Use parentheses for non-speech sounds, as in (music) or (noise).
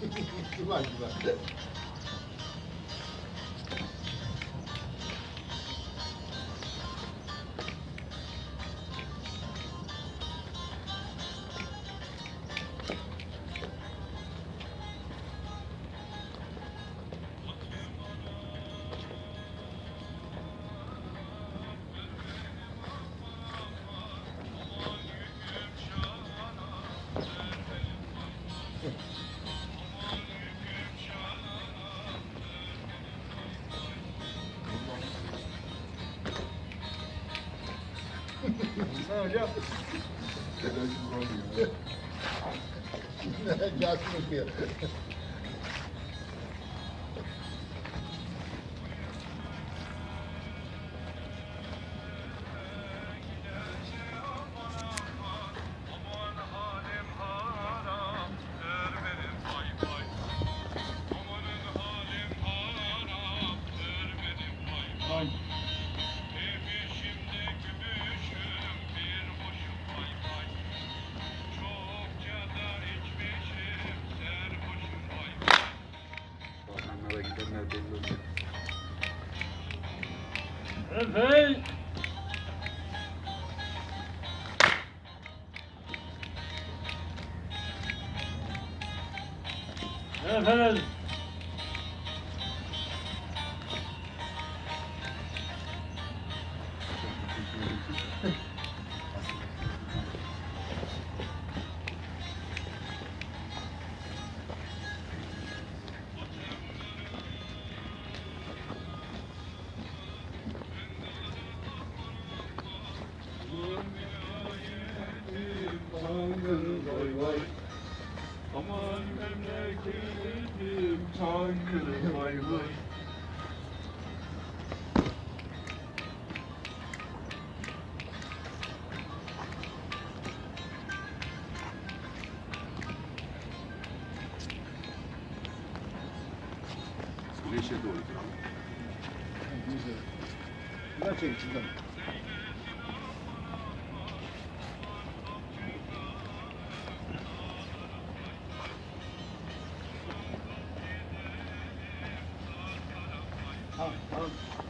güzel güzel. Thank you. Sen hocam. Gelsin okuyor. (laughs) avec canne Réveille Réveille oluyor. Efe! Efe! Aman memleketim Çankırı vay vay. Güneşe doğru duralım. Güzel çek içinden. Bravo.